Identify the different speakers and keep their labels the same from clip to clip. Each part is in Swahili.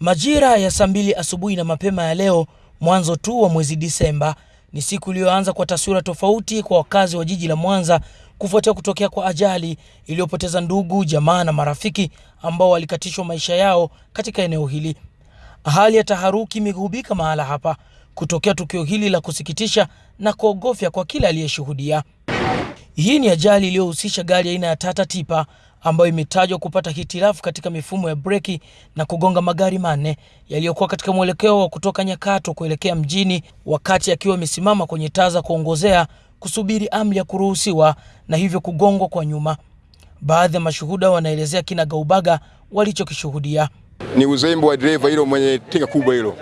Speaker 1: Majira ya saa mbili asubuhi na mapema ya leo, mwanzo tu wa mwezi Disemba, ni siku iliyoanza kwa taswira tofauti kwa wakazi wa jiji la Mwanza kufuatia kutokea kwa ajali iliyopoteza ndugu, jamaa na marafiki ambao walikatishwa maisha yao katika eneo hili. Hali ya taharuki imegubika mahala hapa kutokea tukio hili la kusikitisha na kuogofya kwa kila aliyeshuhudia. Hii ni ajali iliyohusisha gari aina ya Tata Tipa ambayo imetajwa kupata hitilafu katika mifumo ya breki na kugonga magari manne yaliyokuwa katika mwelekeo wa kutoka Nyakato kuelekea mjini, wakati akiwa amesimama kwenye taa za kuongozea kusubiri amri ya kuruhusiwa na hivyo kugongwa kwa nyuma. Baadhi ya mashuhuda wanaelezea kina gaubaga walichokishuhudia.
Speaker 2: Ni uzembe wa dereva hilo mwenye tinga kubwa hilo,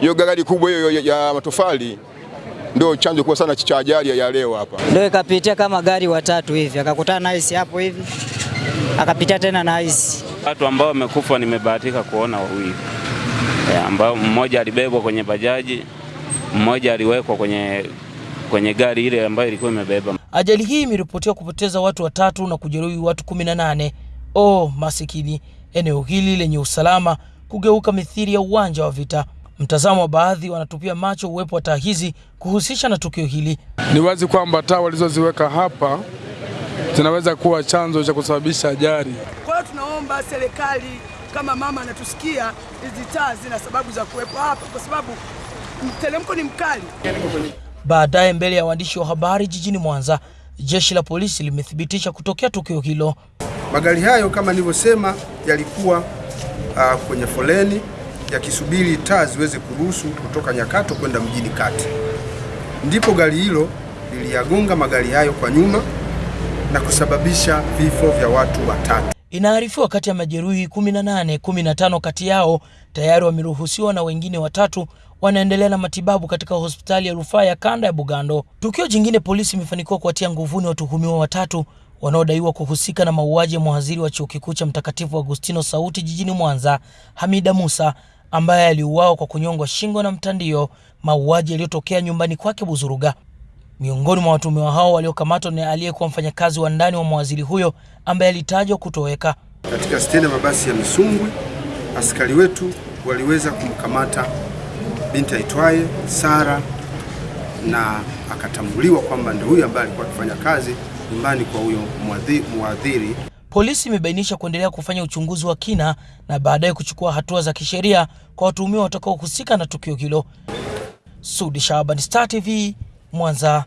Speaker 2: hiyo gari kubwa hiyo ya matofali ndio chanzo kubwa sana cha ajali ya leo hapa.
Speaker 3: Ndio ikapitia kama gari watatu hivi, akakutana na hapo hivi, akapitia tena na hizi
Speaker 4: Watu ambao wamekufa nimebahatika kuona wawili, ambao mmoja alibebwa kwenye bajaji, mmoja aliwekwa kwenye, kwenye gari ile ambayo ilikuwa imebeba.
Speaker 1: Ajali hii imeripotiwa kupoteza watu watatu na kujeruhi watu 18. Oh, masikini! Eneo hili lenye usalama kugeuka mithili ya uwanja wa vita. Mtazamo wa baadhi wanatupia macho uwepo wa taa hizi kuhusisha na tukio hili.
Speaker 5: Ni wazi kwamba taa walizoziweka hapa zinaweza kuwa chanzo cha kusababisha ajali.
Speaker 6: Kwa hiyo tunaomba serikali, kama mama anatusikia, hizi taa zina sababu za kuwepo hapa, kwa sababu mteremko ni mkali.
Speaker 1: Baadaye, mbele ya waandishi wa habari jijini Mwanza, jeshi la polisi limethibitisha kutokea tukio hilo.
Speaker 7: Magari hayo kama nilivyosema, yalikuwa uh, kwenye foleni yakisubiri taa ziweze kuruhusu kutoka Nyakato kwenda mjini kati, ndipo gari hilo liliyagonga magari hayo kwa nyuma na kusababisha vifo vya watu watatu.
Speaker 1: Inaarifiwa kati ya majeruhi 18, 15 kati yao tayari wameruhusiwa na wengine watatu wanaendelea na matibabu katika hospitali ya rufaa ya kanda ya Bugando. Tukio jingine, polisi imefanikiwa kuwatia nguvuni watuhumiwa watatu wanaodaiwa kuhusika na mauaji ya mhadhiri wa chuo kikuu cha Mtakatifu Agustino Sauti jijini Mwanza, Hamida Musa ambaye aliuawa kwa kunyongwa shingo na mtandio, mauaji yaliyotokea nyumbani kwake Buzuruga. Miongoni mwa watuhumiwa hao waliokamatwa ni aliyekuwa mfanyakazi wa ndani wa mawaziri huyo ambaye alitajwa kutoweka.
Speaker 7: Katika stendi ya mabasi ya Misungwi, askari wetu waliweza kumkamata binti aitwaye Sara na akatambuliwa kwamba ndio huyo ambaye alikuwa akifanya kazi nyumbani kwa huyo mwadhiri.
Speaker 1: Polisi imebainisha kuendelea kufanya uchunguzi wa kina na baadaye kuchukua hatua za kisheria kwa watuhumiwa watakaohusika na tukio hilo. Sudi Shaban, Star TV, Mwanza.